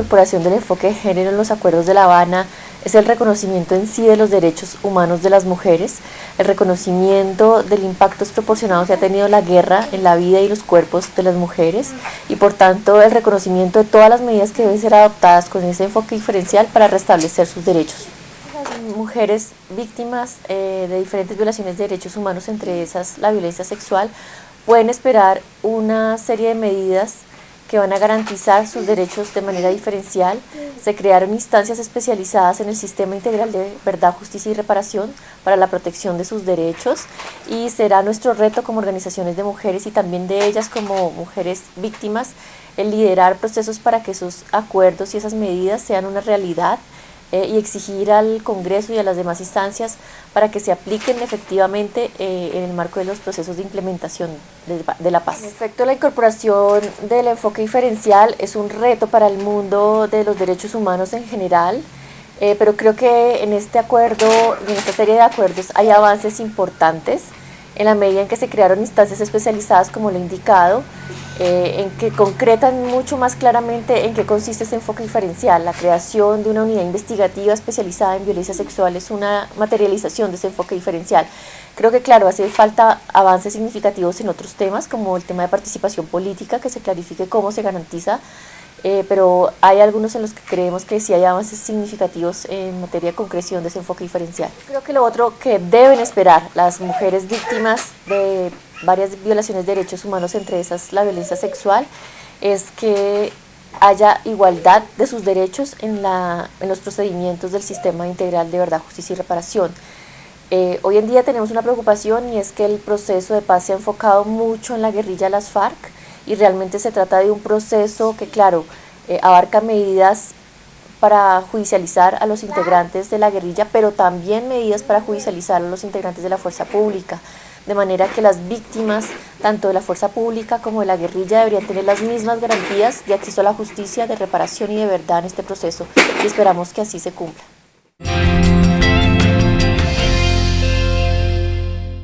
incorporación del enfoque de género en los acuerdos de La Habana es el reconocimiento en sí de los derechos humanos de las mujeres, el reconocimiento del impacto desproporcionado que ha tenido la guerra en la vida y los cuerpos de las mujeres y por tanto el reconocimiento de todas las medidas que deben ser adoptadas con ese enfoque diferencial para restablecer sus derechos. Las mujeres víctimas eh, de diferentes violaciones de derechos humanos, entre esas la violencia sexual, pueden esperar una serie de medidas que van a garantizar sus derechos de manera diferencial. Se crearon instancias especializadas en el Sistema Integral de Verdad, Justicia y Reparación para la protección de sus derechos y será nuestro reto como organizaciones de mujeres y también de ellas como mujeres víctimas el liderar procesos para que esos acuerdos y esas medidas sean una realidad eh, y exigir al Congreso y a las demás instancias para que se apliquen efectivamente eh, en el marco de los procesos de implementación de, la paz. En efecto, la incorporación del enfoque diferencial es un reto para el mundo de los derechos humanos en general, eh, pero creo que en este acuerdo, en esta serie de acuerdos hay avances importantes en la medida en que se crearon instancias especializadas como lo he indicado, eh, en que concretan mucho más claramente en qué consiste ese enfoque diferencial. La creación de una unidad investigativa especializada en violencia sexual es una materialización de ese enfoque diferencial. Creo que, claro, hace falta avances significativos en otros temas, como el tema de participación política, que se clarifique cómo se garantiza eh, pero hay algunos en los que creemos que sí hay avances significativos en materia de concreción de ese enfoque diferencial. Creo que lo otro que deben esperar las mujeres víctimas de varias violaciones de derechos humanos, entre esas la violencia sexual, es que haya igualdad de sus derechos en, la, en los procedimientos del sistema integral de verdad, justicia y reparación. Eh, hoy en día tenemos una preocupación y es que el proceso de paz se ha enfocado mucho en la guerrilla de las FARC, y realmente se trata de un proceso que, claro, eh, abarca medidas para judicializar a los integrantes de la guerrilla, pero también medidas para judicializar a los integrantes de la fuerza pública, de manera que las víctimas, tanto de la fuerza pública como de la guerrilla, deberían tener las mismas garantías de acceso a la justicia, de reparación y de verdad en este proceso, y esperamos que así se cumpla.